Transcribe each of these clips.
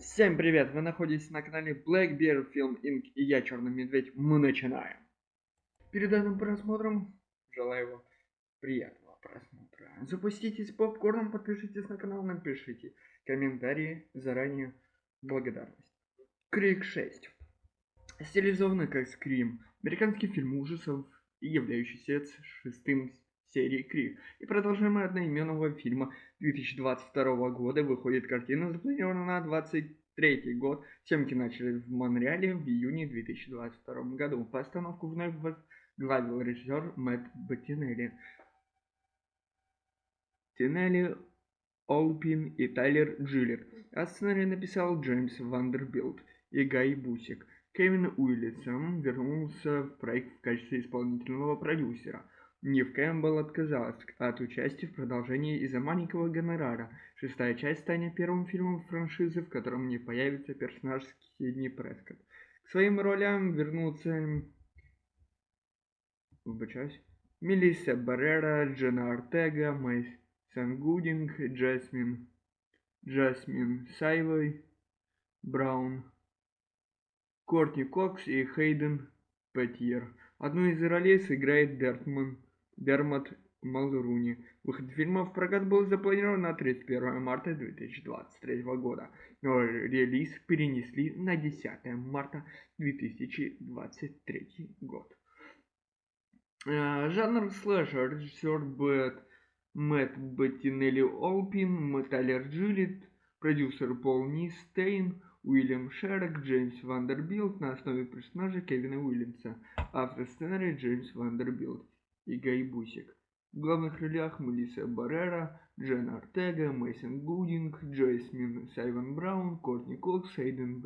Всем привет! Вы находитесь на канале Black Bear Film Inc. и я, Черный Медведь. Мы начинаем. Перед данным просмотром желаю вам приятного просмотра. Запуститесь попкорном, подпишитесь на канал, напишите комментарии. Заранее благодарность. Крик 6. Стилизованный как Скрим. Американский фильм ужасов, являющийся шестым серии Крик. И продолжаемый одноименного фильма 2022 года выходит картина, запланирована на 23 год. Съемки начали в Монреале в июне 2022 году. Постановку вновь возглавил режиссер Мэтт Беттинелли. Тинелли Олпин и Тайлер Джиллетт. А сценарий написал Джеймс Вандербилт и Гай Бусик. Кевин Уильямсон вернулся в проект в качестве исполнительного продюсера – Нив Кэмпбелл отказалась от участия в продолжении из-за маленького гонорара. Шестая часть станет первым фильмом франшизы, в котором не появится персонаж Сидни Прескотт. К своим ролям вернутся... Вибачаюсь. Мелисса Баррера, Дженна Ортега, Мэйсон Гудинг, Джасмин... Джасмин Савой Браун, Кортни Кокс и Хейден Панеттьер. Одну из ролей сыграет Дертман Дермот Малруни. Выход фильма в прокат был запланирован на 31 марта 2023 года, но релиз перенесли на 10 марта 2023 год. Жанр слэшер, режиссер Бэт, Мэтт Беттинелли Олпин, Тайлер Джиллетт, продюсер Пол Нинстейн, Уильям Шерок, Джеймс Вандербилт на основе персонажа Кевина Уильямсона, автор сценария Джеймс Вандербилт и Бусик. В главных ролях Мелисса Баррера, Дженна Ортега, Мейсон Гудинг, Джасмин Савой Браун, Кортни Кокс, Хейден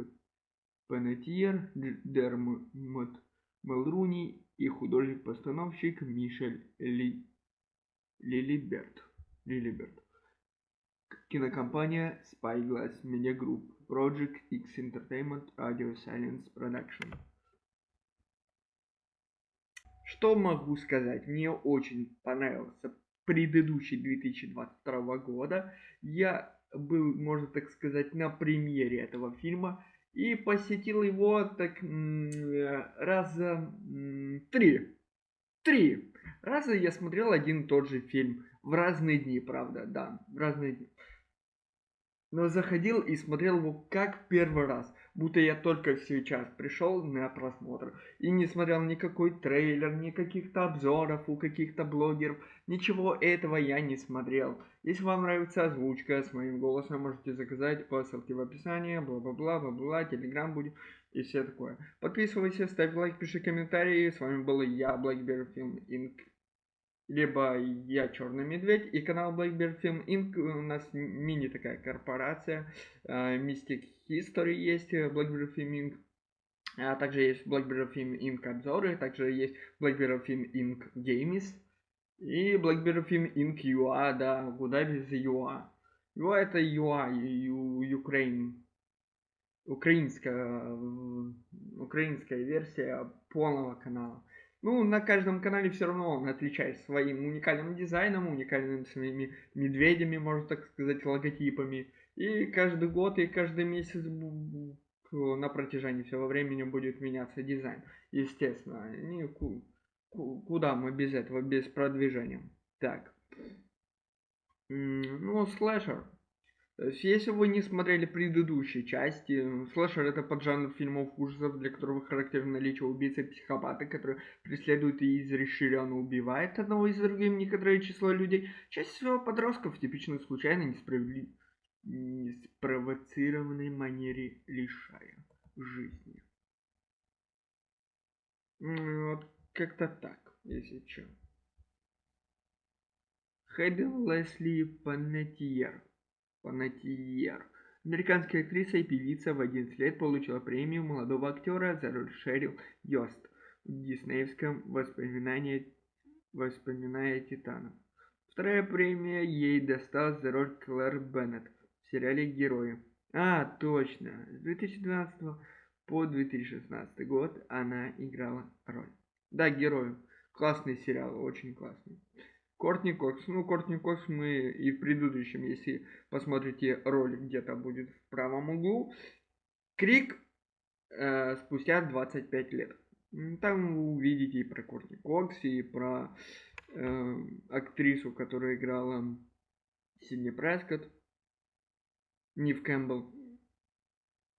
Панеттьер, Дермот Малруни и художник-постановщик Мишель Ли... Лилиберт. Лилиберт. Кинокомпания Spyglass Media Group, Project X Entertainment, Radio Silence Production. Что могу сказать? Мне очень понравился предыдущий 2022 года. Я был, можно так сказать, на премьере этого фильма и посетил его так раза три. Три раза я смотрел один и тот же фильм в разные дни, правда, да, в разные дни но заходил и смотрел его как первый раз, будто я только сейчас пришел на просмотр и не смотрел никакой трейлер, ни каких-то обзоров у каких-то блогеров, ничего этого я не смотрел. Если вам нравится озвучка с моим голосом, можете заказать по ссылке в описании, бла-бла-бла, бла-бла, телеграм будет и все такое. Подписывайся, ставь лайк, пиши комментарии. С вами был я, Blackbear Film Inc либо я Черный Медведь и канал Blackbeard Film Inc. У нас мини такая корпорация. Mystic History есть, Blackbeard Film Inc. А также есть Blackbeard Film Inc. обзоры, также есть Blackbeard Film Inc. Games и Blackbeard Film Inc. UA, да, куда без UA. UA это UA, Ukraine. Украинская, украинская версия полного канала. Ну, на каждом канале все равно он отличается своим уникальным дизайном, уникальными своими медведями, можно так сказать, логотипами. И каждый год и каждый месяц на протяжении всего времени будет меняться дизайн. Естественно, не, куда мы без этого, без продвижения. Так. Ну, слэшер. Есть, если вы не смотрели предыдущие части, слэшер это поджанр фильмов ужасов, для которых характерно наличие убийцы и психопата, которые преследуют и изреширенно убивают одного из другим некоторое число людей. Чаще всего подростков в типичной случайно несправедли... неспровоцированной манере лишая жизни. Вот как-то так, если что. Хэдден Лесли Панетьер Панатьер. Американская актриса и певица в 11 лет получила премию молодого актера за роль Шерил Йост в диснеевском воспоминании «Воспоминая Титана». Вторая премия ей досталась за роль Клэр Беннет в сериале «Герои». А, точно, с 2012 по 2016 год она играла роль. Да, «Герои». Классный сериал, очень классный. Кортни Кокс. Ну, Кортни Кокс мы и в предыдущем, если посмотрите ролик, где-то будет в правом углу. Крик э, спустя 25 лет. Там вы увидите и про Кортни Кокс, и про э, актрису, которая играла Сидни Прескотт, Нив Кэмпбелл.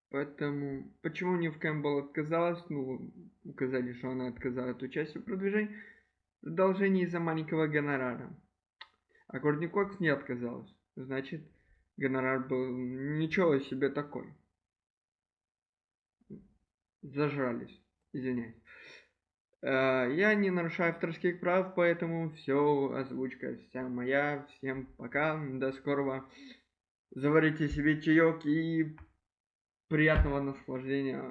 Поэтому, почему Нив Кэмпбелл отказалась, ну, указали, что она отказалась от участия в продвижении, продолжение из-за маленького гонорара. А Кортни Кокс не отказалась. Значит, гонорар был ничего себе такой. Зажрались, извиняюсь. Э, я не нарушаю авторских прав, поэтому все, озвучка вся моя. Всем пока, до скорого. Заварите себе чаек и приятного наслаждения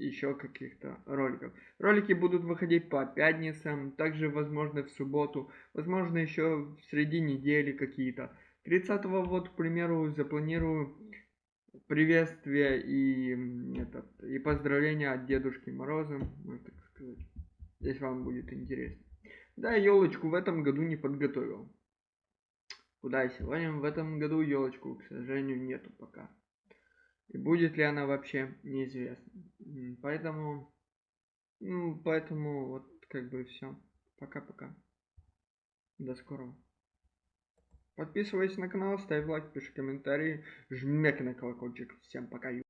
еще каких-то роликов. Ролики будут выходить по пятницам, также возможно в субботу, возможно еще в среди недели какие-то. 30 вот, к примеру, запланирую приветствие и, этот, и поздравления от Дедушки Мороза, можно так сказать, если вам будет интересно. Да, елочку в этом году не подготовил. Куда сегодня? В этом году елочку, к сожалению, нету пока. И будет ли она вообще, неизвестно. Поэтому, ну, поэтому вот как бы все. Пока-пока. До скорого. Подписывайся на канал, ставь лайк, пиши комментарии, жмяк на колокольчик. Всем пока.